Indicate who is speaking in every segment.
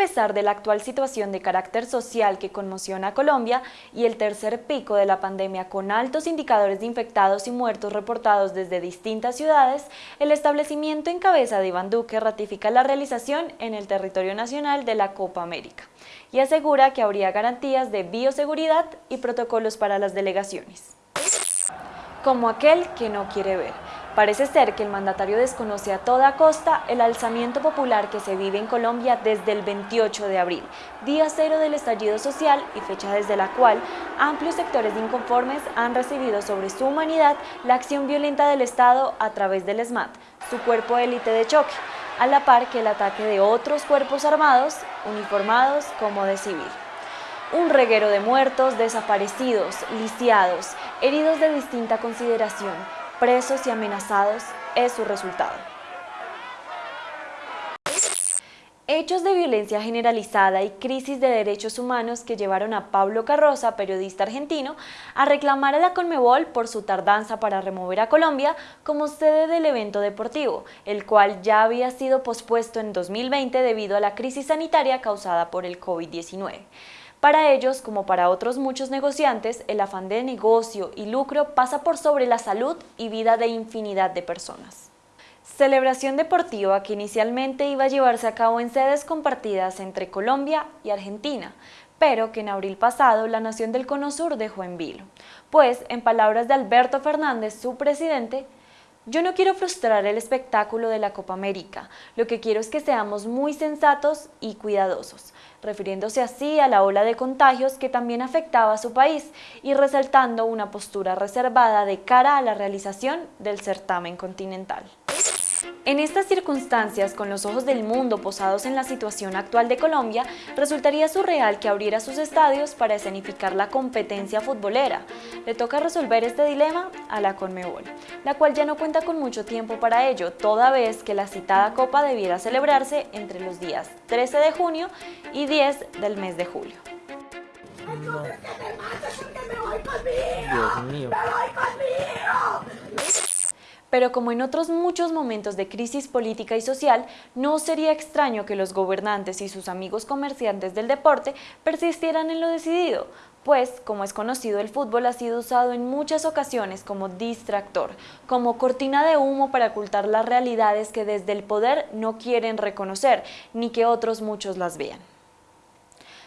Speaker 1: a pesar de la actual situación de carácter social que conmociona a Colombia y el tercer pico de la pandemia con altos indicadores de infectados y muertos reportados desde distintas ciudades, el establecimiento en cabeza de Iván Duque ratifica la realización en el territorio nacional de la Copa América y asegura que habría garantías de bioseguridad y protocolos para las delegaciones. Como aquel que no quiere ver. Parece ser que el mandatario desconoce a toda costa el alzamiento popular que se vive en Colombia desde el 28 de abril, día cero del estallido social y fecha desde la cual amplios sectores de inconformes han recibido sobre su humanidad la acción violenta del Estado a través del SMAT, su cuerpo élite de choque, a la par que el ataque de otros cuerpos armados, uniformados como de civil. Un reguero de muertos, desaparecidos, lisiados, heridos de distinta consideración, presos y amenazados es su resultado. Hechos de violencia generalizada y crisis de derechos humanos que llevaron a Pablo Carroza, periodista argentino, a reclamar a la Conmebol por su tardanza para remover a Colombia como sede del evento deportivo, el cual ya había sido pospuesto en 2020 debido a la crisis sanitaria causada por el COVID-19. Para ellos, como para otros muchos negociantes, el afán de negocio y lucro pasa por sobre la salud y vida de infinidad de personas. Celebración deportiva que inicialmente iba a llevarse a cabo en sedes compartidas entre Colombia y Argentina, pero que en abril pasado la Nación del Cono Sur dejó en vilo. Pues, en palabras de Alberto Fernández, su presidente, yo no quiero frustrar el espectáculo de la Copa América, lo que quiero es que seamos muy sensatos y cuidadosos, refiriéndose así a la ola de contagios que también afectaba a su país y resaltando una postura reservada de cara a la realización del certamen continental. En estas circunstancias, con los ojos del mundo posados en la situación actual de Colombia, resultaría surreal que abriera sus estadios para escenificar la competencia futbolera. Le toca resolver este dilema a la Conmebol, la cual ya no cuenta con mucho tiempo para ello, toda vez que la citada Copa debiera celebrarse entre los días 13 de junio y 10 del mes de julio. Dios mío. Pero como en otros muchos momentos de crisis política y social, no sería extraño que los gobernantes y sus amigos comerciantes del deporte persistieran en lo decidido, pues, como es conocido, el fútbol ha sido usado en muchas ocasiones como distractor, como cortina de humo para ocultar las realidades que desde el poder no quieren reconocer, ni que otros muchos las vean.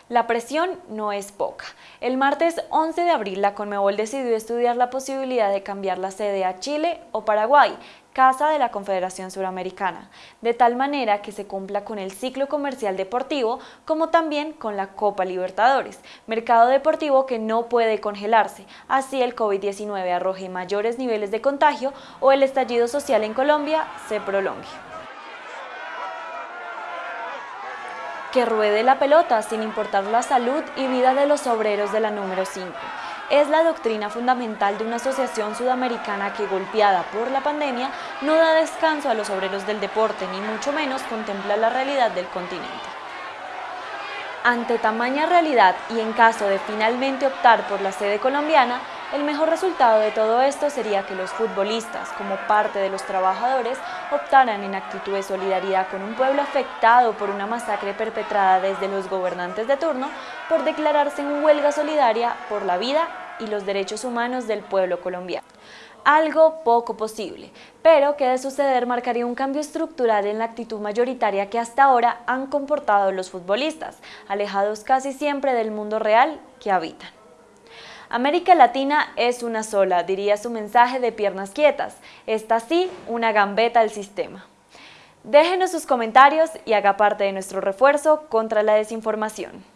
Speaker 1: La presión no es poca. El martes 11 de abril la Conmebol decidió estudiar la posibilidad de cambiar la sede a Chile o Paraguay, casa de la Confederación Suramericana, de tal manera que se cumpla con el ciclo comercial deportivo como también con la Copa Libertadores, mercado deportivo que no puede congelarse, así el COVID-19 arroje mayores niveles de contagio o el estallido social en Colombia se prolongue. Que ruede la pelota sin importar la salud y vida de los obreros de la número 5. Es la doctrina fundamental de una asociación sudamericana que, golpeada por la pandemia, no da descanso a los obreros del deporte, ni mucho menos contempla la realidad del continente. Ante tamaña realidad y en caso de finalmente optar por la sede colombiana, el mejor resultado de todo esto sería que los futbolistas, como parte de los trabajadores, optaran en actitud de solidaridad con un pueblo afectado por una masacre perpetrada desde los gobernantes de turno por declararse en huelga solidaria por la vida y los derechos humanos del pueblo colombiano. Algo poco posible, pero que de suceder marcaría un cambio estructural en la actitud mayoritaria que hasta ahora han comportado los futbolistas, alejados casi siempre del mundo real que habitan. América Latina es una sola, diría su mensaje de piernas quietas. Esta sí, una gambeta al sistema. Déjenos sus comentarios y haga parte de nuestro refuerzo contra la desinformación.